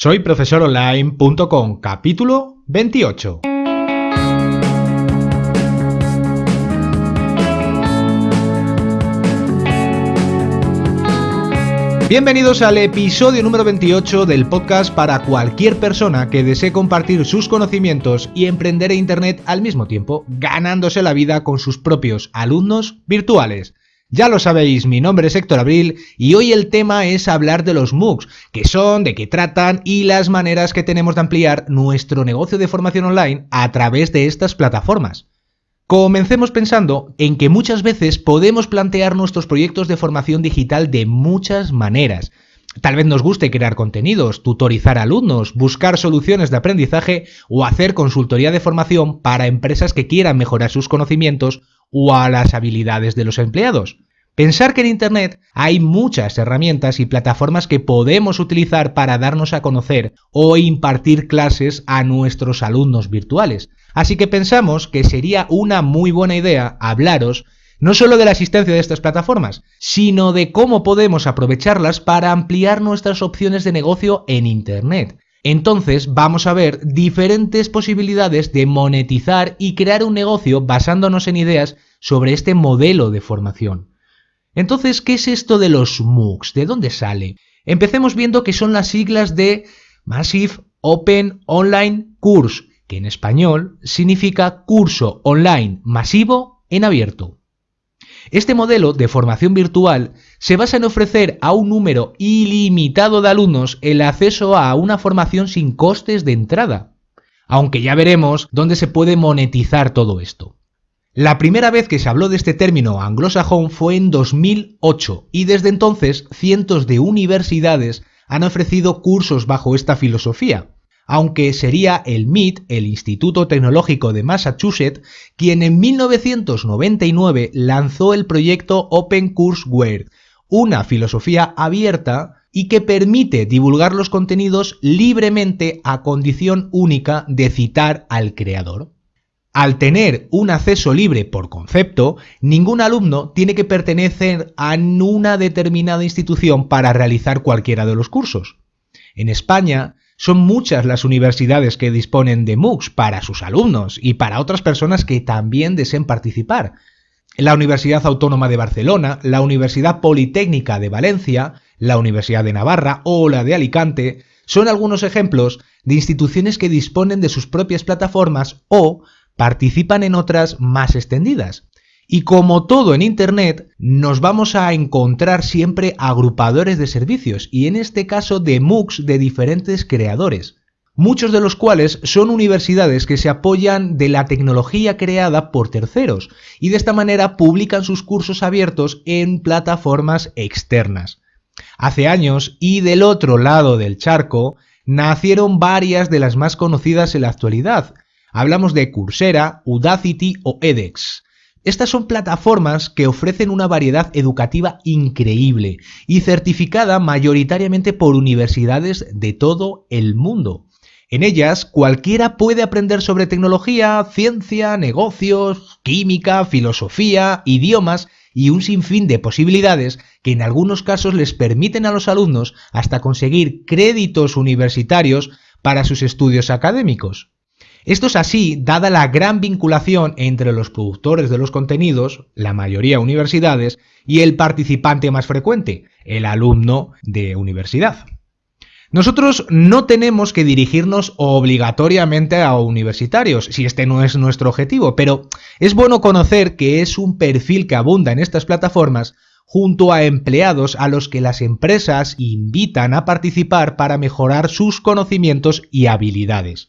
Soy profesoronline.com, capítulo 28. Bienvenidos al episodio número 28 del podcast para cualquier persona que desee compartir sus conocimientos y emprender en Internet al mismo tiempo, ganándose la vida con sus propios alumnos virtuales. Ya lo sabéis, mi nombre es Héctor Abril y hoy el tema es hablar de los MOOCs, qué son, de qué tratan y las maneras que tenemos de ampliar nuestro negocio de formación online a través de estas plataformas. Comencemos pensando en que muchas veces podemos plantear nuestros proyectos de formación digital de muchas maneras. Tal vez nos guste crear contenidos, tutorizar alumnos, buscar soluciones de aprendizaje o hacer consultoría de formación para empresas que quieran mejorar sus conocimientos o a las habilidades de los empleados. Pensar que en Internet hay muchas herramientas y plataformas que podemos utilizar para darnos a conocer o impartir clases a nuestros alumnos virtuales. Así que pensamos que sería una muy buena idea hablaros no solo de la existencia de estas plataformas, sino de cómo podemos aprovecharlas para ampliar nuestras opciones de negocio en Internet. Entonces vamos a ver diferentes posibilidades de monetizar y crear un negocio basándonos en ideas sobre este modelo de formación. Entonces, ¿qué es esto de los MOOCs? ¿De dónde sale? Empecemos viendo que son las siglas de Massive Open Online Course, que en español significa curso online masivo en abierto. Este modelo de formación virtual se basa en ofrecer a un número ilimitado de alumnos el acceso a una formación sin costes de entrada, aunque ya veremos dónde se puede monetizar todo esto. La primera vez que se habló de este término anglosajón fue en 2008 y desde entonces cientos de universidades han ofrecido cursos bajo esta filosofía, aunque sería el MIT, el Instituto Tecnológico de Massachusetts, quien en 1999 lanzó el proyecto Open Courseware, una filosofía abierta y que permite divulgar los contenidos libremente a condición única de citar al creador. Al tener un acceso libre por concepto, ningún alumno tiene que pertenecer a una determinada institución para realizar cualquiera de los cursos. En España, son muchas las universidades que disponen de MOOCs para sus alumnos y para otras personas que también deseen participar. La Universidad Autónoma de Barcelona, la Universidad Politécnica de Valencia, la Universidad de Navarra o la de Alicante son algunos ejemplos de instituciones que disponen de sus propias plataformas o participan en otras más extendidas. Y como todo en Internet, nos vamos a encontrar siempre agrupadores de servicios, y en este caso de MOOCs de diferentes creadores, muchos de los cuales son universidades que se apoyan de la tecnología creada por terceros, y de esta manera publican sus cursos abiertos en plataformas externas. Hace años, y del otro lado del charco, nacieron varias de las más conocidas en la actualidad. Hablamos de Coursera, Udacity o edX. Estas son plataformas que ofrecen una variedad educativa increíble y certificada mayoritariamente por universidades de todo el mundo. En ellas cualquiera puede aprender sobre tecnología, ciencia, negocios, química, filosofía, idiomas y un sinfín de posibilidades que en algunos casos les permiten a los alumnos hasta conseguir créditos universitarios para sus estudios académicos. Esto es así, dada la gran vinculación entre los productores de los contenidos, la mayoría universidades, y el participante más frecuente, el alumno de universidad. Nosotros no tenemos que dirigirnos obligatoriamente a universitarios, si este no es nuestro objetivo, pero es bueno conocer que es un perfil que abunda en estas plataformas junto a empleados a los que las empresas invitan a participar para mejorar sus conocimientos y habilidades.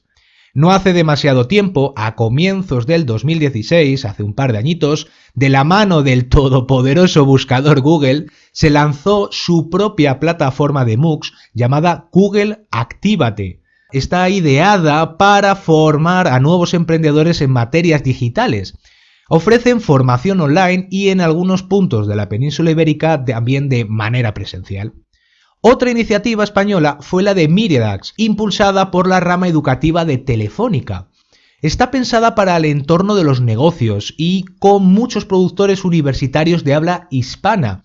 No hace demasiado tiempo, a comienzos del 2016, hace un par de añitos, de la mano del todopoderoso buscador Google, se lanzó su propia plataforma de MOOCs llamada Google Actívate. Está ideada para formar a nuevos emprendedores en materias digitales. Ofrecen formación online y en algunos puntos de la península ibérica también de manera presencial. Otra iniciativa española fue la de Miriadax, impulsada por la rama educativa de Telefónica. Está pensada para el entorno de los negocios y con muchos productores universitarios de habla hispana.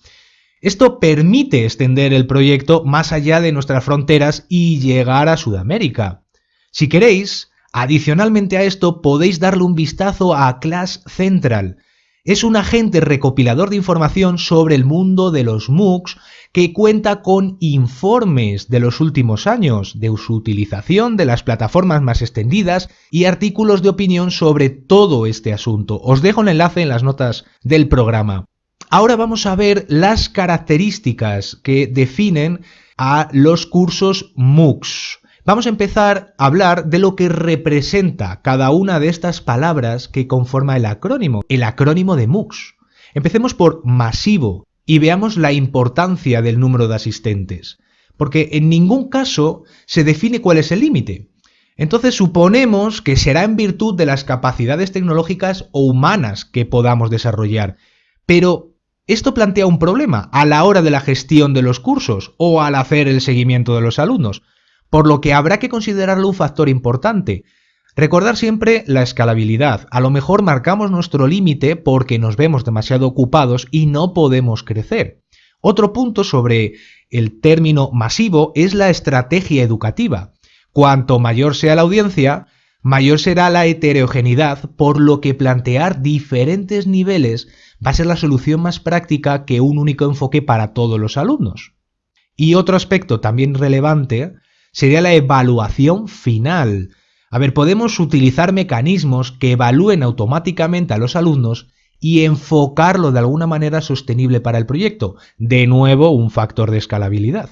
Esto permite extender el proyecto más allá de nuestras fronteras y llegar a Sudamérica. Si queréis, adicionalmente a esto podéis darle un vistazo a Class Central, es un agente recopilador de información sobre el mundo de los MOOCs que cuenta con informes de los últimos años de su utilización de las plataformas más extendidas y artículos de opinión sobre todo este asunto. Os dejo el enlace en las notas del programa. Ahora vamos a ver las características que definen a los cursos MOOCs. Vamos a empezar a hablar de lo que representa cada una de estas palabras que conforma el acrónimo, el acrónimo de MOOCs. Empecemos por masivo y veamos la importancia del número de asistentes, porque en ningún caso se define cuál es el límite. Entonces suponemos que será en virtud de las capacidades tecnológicas o humanas que podamos desarrollar. Pero esto plantea un problema a la hora de la gestión de los cursos o al hacer el seguimiento de los alumnos por lo que habrá que considerarlo un factor importante. Recordar siempre la escalabilidad. A lo mejor marcamos nuestro límite porque nos vemos demasiado ocupados y no podemos crecer. Otro punto sobre el término masivo es la estrategia educativa. Cuanto mayor sea la audiencia, mayor será la heterogeneidad, por lo que plantear diferentes niveles va a ser la solución más práctica que un único enfoque para todos los alumnos. Y otro aspecto también relevante sería la evaluación final. A ver, podemos utilizar mecanismos que evalúen automáticamente a los alumnos y enfocarlo de alguna manera sostenible para el proyecto. De nuevo, un factor de escalabilidad.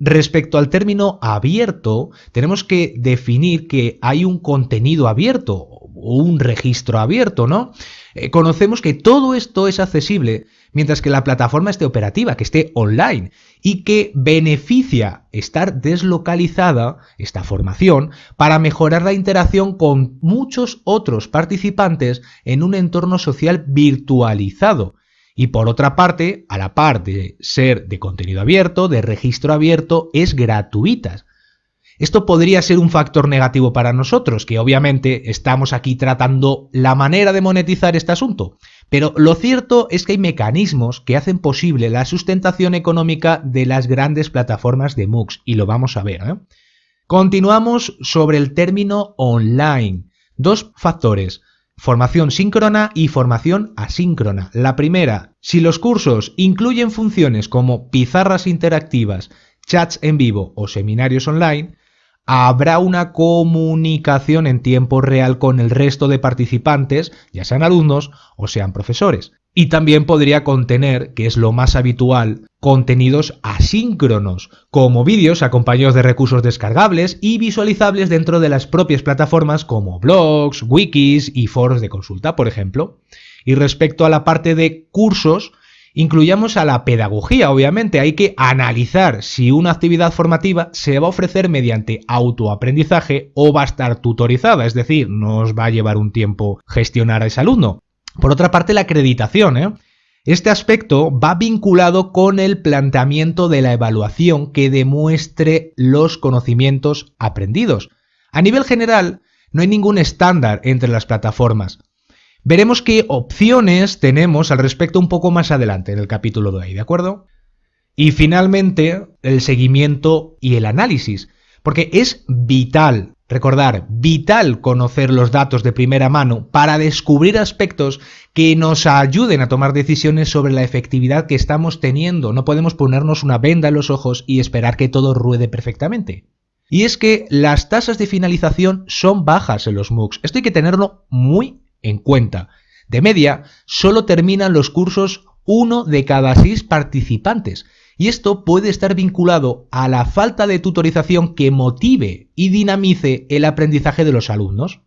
Respecto al término abierto, tenemos que definir que hay un contenido abierto o un registro abierto, ¿no? Eh, conocemos que todo esto es accesible mientras que la plataforma esté operativa, que esté online y que beneficia estar deslocalizada, esta formación, para mejorar la interacción con muchos otros participantes en un entorno social virtualizado. Y por otra parte, a la par de ser de contenido abierto, de registro abierto, es gratuita. Esto podría ser un factor negativo para nosotros, que obviamente estamos aquí tratando la manera de monetizar este asunto. Pero lo cierto es que hay mecanismos que hacen posible la sustentación económica de las grandes plataformas de MOOCs, y lo vamos a ver. ¿eh? Continuamos sobre el término online. Dos factores, formación síncrona y formación asíncrona. La primera, si los cursos incluyen funciones como pizarras interactivas, chats en vivo o seminarios online, habrá una comunicación en tiempo real con el resto de participantes, ya sean alumnos o sean profesores. Y también podría contener, que es lo más habitual, contenidos asíncronos, como vídeos acompañados de recursos descargables y visualizables dentro de las propias plataformas como blogs, wikis y foros de consulta, por ejemplo. Y respecto a la parte de cursos, Incluyamos a la pedagogía, obviamente, hay que analizar si una actividad formativa se va a ofrecer mediante autoaprendizaje o va a estar tutorizada, es decir, nos va a llevar un tiempo gestionar a ese alumno. Por otra parte, la acreditación. ¿eh? Este aspecto va vinculado con el planteamiento de la evaluación que demuestre los conocimientos aprendidos. A nivel general, no hay ningún estándar entre las plataformas. Veremos qué opciones tenemos al respecto un poco más adelante en el capítulo de hoy, ¿de acuerdo? Y finalmente, el seguimiento y el análisis, porque es vital, recordar, vital conocer los datos de primera mano para descubrir aspectos que nos ayuden a tomar decisiones sobre la efectividad que estamos teniendo. No podemos ponernos una venda en los ojos y esperar que todo ruede perfectamente. Y es que las tasas de finalización son bajas en los MOOCs. Esto hay que tenerlo muy en cuenta. De media, solo terminan los cursos uno de cada seis participantes, y esto puede estar vinculado a la falta de tutorización que motive y dinamice el aprendizaje de los alumnos.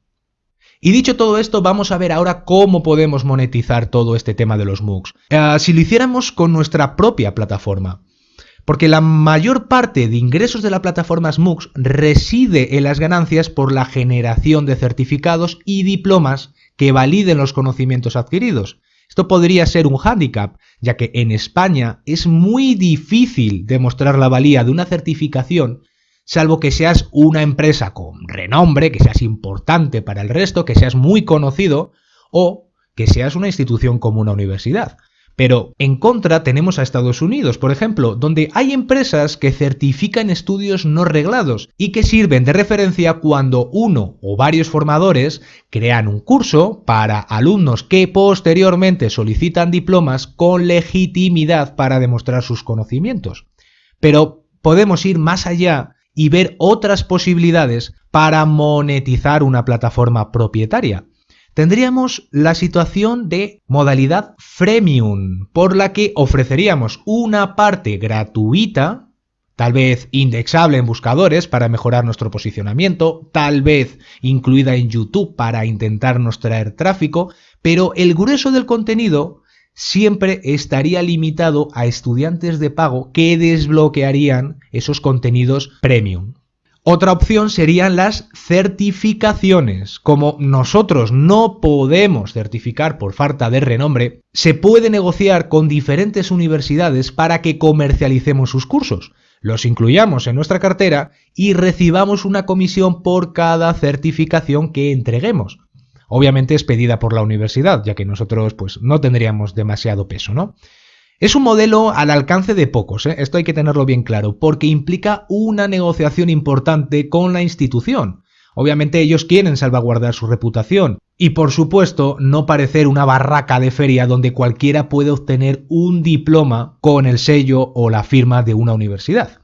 Y dicho todo esto, vamos a ver ahora cómo podemos monetizar todo este tema de los MOOCs. Eh, si lo hiciéramos con nuestra propia plataforma. Porque la mayor parte de ingresos de la plataforma MOOCs reside en las ganancias por la generación de certificados y diplomas que validen los conocimientos adquiridos. Esto podría ser un hándicap, ya que en España es muy difícil demostrar la valía de una certificación, salvo que seas una empresa con renombre, que seas importante para el resto, que seas muy conocido o que seas una institución como una universidad. Pero en contra tenemos a Estados Unidos, por ejemplo, donde hay empresas que certifican estudios no reglados y que sirven de referencia cuando uno o varios formadores crean un curso para alumnos que posteriormente solicitan diplomas con legitimidad para demostrar sus conocimientos. Pero podemos ir más allá y ver otras posibilidades para monetizar una plataforma propietaria tendríamos la situación de modalidad freemium, por la que ofreceríamos una parte gratuita, tal vez indexable en buscadores para mejorar nuestro posicionamiento, tal vez incluida en YouTube para intentarnos traer tráfico, pero el grueso del contenido siempre estaría limitado a estudiantes de pago que desbloquearían esos contenidos premium. Otra opción serían las certificaciones. Como nosotros no podemos certificar por falta de renombre, se puede negociar con diferentes universidades para que comercialicemos sus cursos, los incluyamos en nuestra cartera y recibamos una comisión por cada certificación que entreguemos. Obviamente es pedida por la universidad, ya que nosotros pues no tendríamos demasiado peso, ¿no? Es un modelo al alcance de pocos, ¿eh? esto hay que tenerlo bien claro, porque implica una negociación importante con la institución. Obviamente ellos quieren salvaguardar su reputación y por supuesto no parecer una barraca de feria donde cualquiera puede obtener un diploma con el sello o la firma de una universidad.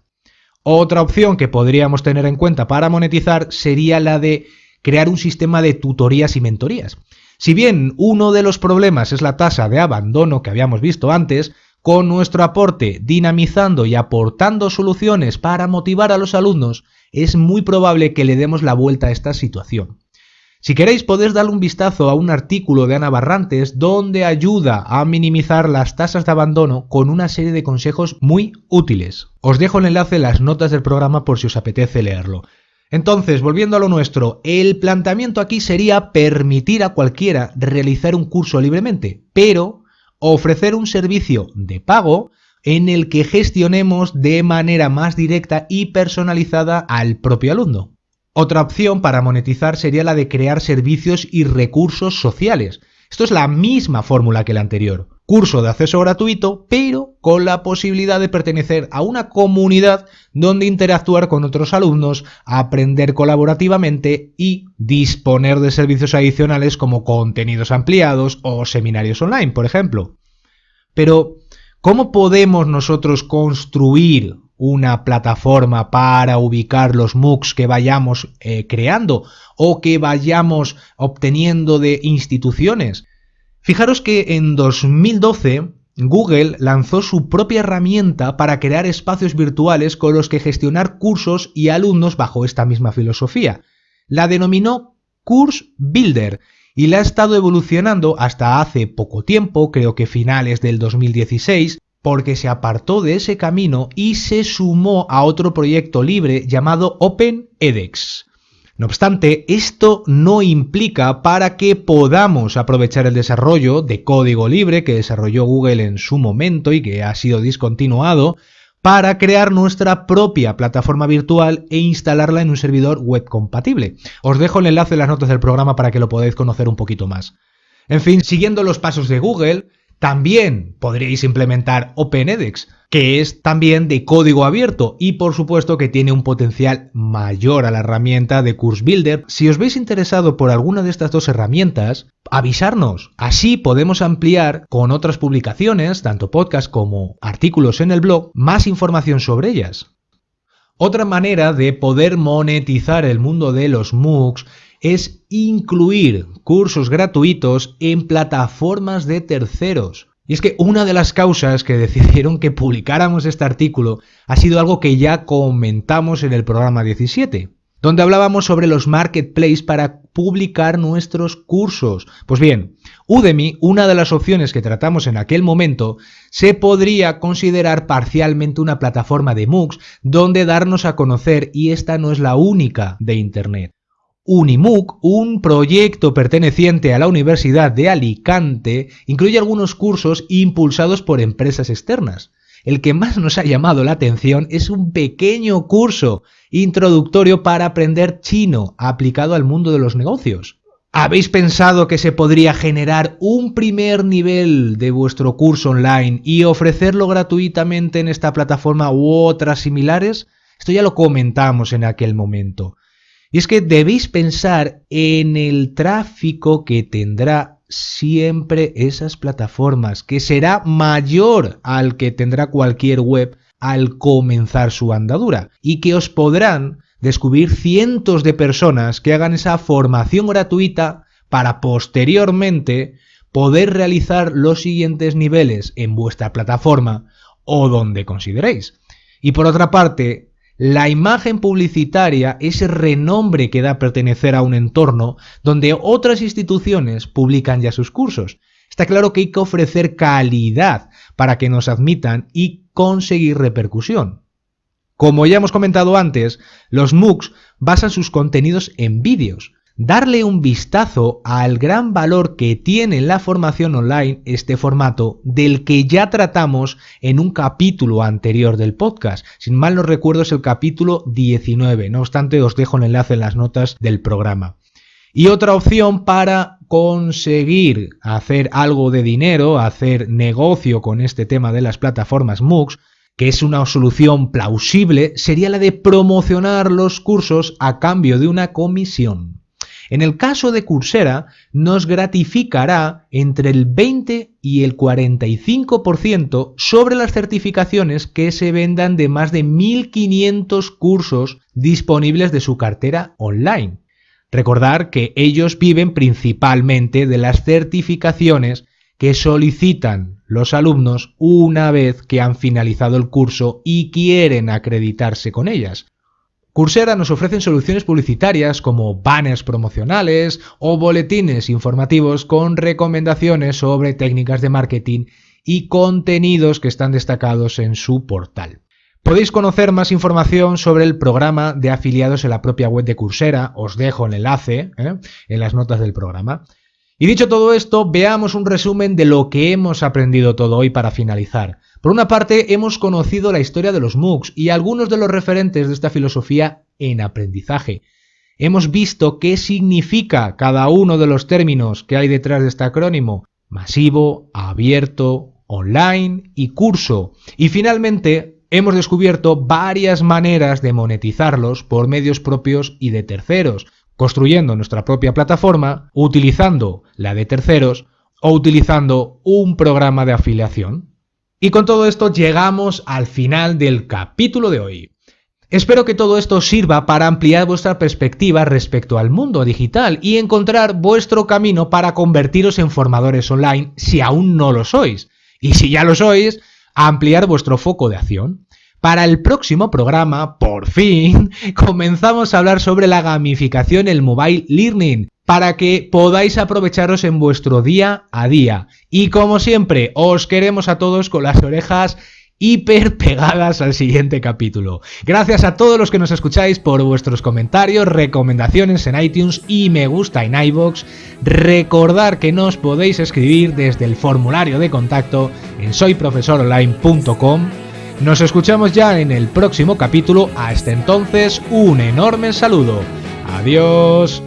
Otra opción que podríamos tener en cuenta para monetizar sería la de crear un sistema de tutorías y mentorías. Si bien uno de los problemas es la tasa de abandono que habíamos visto antes, con nuestro aporte, dinamizando y aportando soluciones para motivar a los alumnos, es muy probable que le demos la vuelta a esta situación. Si queréis podéis darle un vistazo a un artículo de Ana Barrantes donde ayuda a minimizar las tasas de abandono con una serie de consejos muy útiles. Os dejo el enlace en las notas del programa por si os apetece leerlo. Entonces, volviendo a lo nuestro, el planteamiento aquí sería permitir a cualquiera realizar un curso libremente, pero ofrecer un servicio de pago en el que gestionemos de manera más directa y personalizada al propio alumno. Otra opción para monetizar sería la de crear servicios y recursos sociales. Esto es la misma fórmula que la anterior. Curso de acceso gratuito, pero con la posibilidad de pertenecer a una comunidad donde interactuar con otros alumnos, aprender colaborativamente y disponer de servicios adicionales como contenidos ampliados o seminarios online, por ejemplo. Pero, ¿cómo podemos nosotros construir una plataforma para ubicar los MOOCs que vayamos eh, creando o que vayamos obteniendo de instituciones? Fijaros que en 2012 Google lanzó su propia herramienta para crear espacios virtuales con los que gestionar cursos y alumnos bajo esta misma filosofía. La denominó Course Builder y la ha estado evolucionando hasta hace poco tiempo, creo que finales del 2016, porque se apartó de ese camino y se sumó a otro proyecto libre llamado OpenEDX. No obstante, esto no implica para que podamos aprovechar el desarrollo de código libre que desarrolló Google en su momento y que ha sido discontinuado para crear nuestra propia plataforma virtual e instalarla en un servidor web compatible. Os dejo el enlace en las notas del programa para que lo podáis conocer un poquito más. En fin, siguiendo los pasos de Google, también podríais implementar OpenEDX, que es también de código abierto y por supuesto que tiene un potencial mayor a la herramienta de Course Builder. Si os veis interesado por alguna de estas dos herramientas, avisarnos. Así podemos ampliar con otras publicaciones, tanto podcast como artículos en el blog, más información sobre ellas. Otra manera de poder monetizar el mundo de los MOOCs es incluir cursos gratuitos en plataformas de terceros. Y es que una de las causas que decidieron que publicáramos este artículo ha sido algo que ya comentamos en el programa 17, donde hablábamos sobre los marketplaces para publicar nuestros cursos. Pues bien, Udemy, una de las opciones que tratamos en aquel momento, se podría considerar parcialmente una plataforma de MOOCs donde darnos a conocer y esta no es la única de Internet. Unimuc, un proyecto perteneciente a la Universidad de Alicante, incluye algunos cursos impulsados por empresas externas. El que más nos ha llamado la atención es un pequeño curso introductorio para aprender chino aplicado al mundo de los negocios. ¿Habéis pensado que se podría generar un primer nivel de vuestro curso online y ofrecerlo gratuitamente en esta plataforma u otras similares? Esto ya lo comentamos en aquel momento. Y es que debéis pensar en el tráfico que tendrá siempre esas plataformas, que será mayor al que tendrá cualquier web al comenzar su andadura, y que os podrán descubrir cientos de personas que hagan esa formación gratuita para posteriormente poder realizar los siguientes niveles en vuestra plataforma o donde consideréis. Y por otra parte, la imagen publicitaria, ese renombre que da pertenecer a un entorno donde otras instituciones publican ya sus cursos. Está claro que hay que ofrecer calidad para que nos admitan y conseguir repercusión. Como ya hemos comentado antes, los MOOCs basan sus contenidos en vídeos. Darle un vistazo al gran valor que tiene la formación online este formato del que ya tratamos en un capítulo anterior del podcast. Sin mal no recuerdo es el capítulo 19, no obstante os dejo el enlace en las notas del programa. Y otra opción para conseguir hacer algo de dinero, hacer negocio con este tema de las plataformas MOOCs, que es una solución plausible, sería la de promocionar los cursos a cambio de una comisión. En el caso de Coursera, nos gratificará entre el 20 y el 45% sobre las certificaciones que se vendan de más de 1.500 cursos disponibles de su cartera online. Recordar que ellos viven principalmente de las certificaciones que solicitan los alumnos una vez que han finalizado el curso y quieren acreditarse con ellas. Coursera nos ofrecen soluciones publicitarias como banners promocionales o boletines informativos con recomendaciones sobre técnicas de marketing y contenidos que están destacados en su portal. Podéis conocer más información sobre el programa de afiliados en la propia web de Coursera, os dejo el enlace ¿eh? en las notas del programa. Y dicho todo esto, veamos un resumen de lo que hemos aprendido todo hoy para finalizar. Por una parte, hemos conocido la historia de los MOOCs y algunos de los referentes de esta filosofía en aprendizaje. Hemos visto qué significa cada uno de los términos que hay detrás de este acrónimo. Masivo, abierto, online y curso. Y finalmente, hemos descubierto varias maneras de monetizarlos por medios propios y de terceros construyendo nuestra propia plataforma, utilizando la de terceros o utilizando un programa de afiliación. Y con todo esto llegamos al final del capítulo de hoy. Espero que todo esto sirva para ampliar vuestra perspectiva respecto al mundo digital y encontrar vuestro camino para convertiros en formadores online si aún no lo sois. Y si ya lo sois, ampliar vuestro foco de acción. Para el próximo programa, por fin, comenzamos a hablar sobre la gamificación el mobile learning para que podáis aprovecharos en vuestro día a día. Y como siempre, os queremos a todos con las orejas hiper pegadas al siguiente capítulo. Gracias a todos los que nos escucháis por vuestros comentarios, recomendaciones en iTunes y me gusta en iBox. Recordar que nos podéis escribir desde el formulario de contacto en soyprofesoronline.com nos escuchamos ya en el próximo capítulo. Hasta entonces, un enorme saludo. Adiós.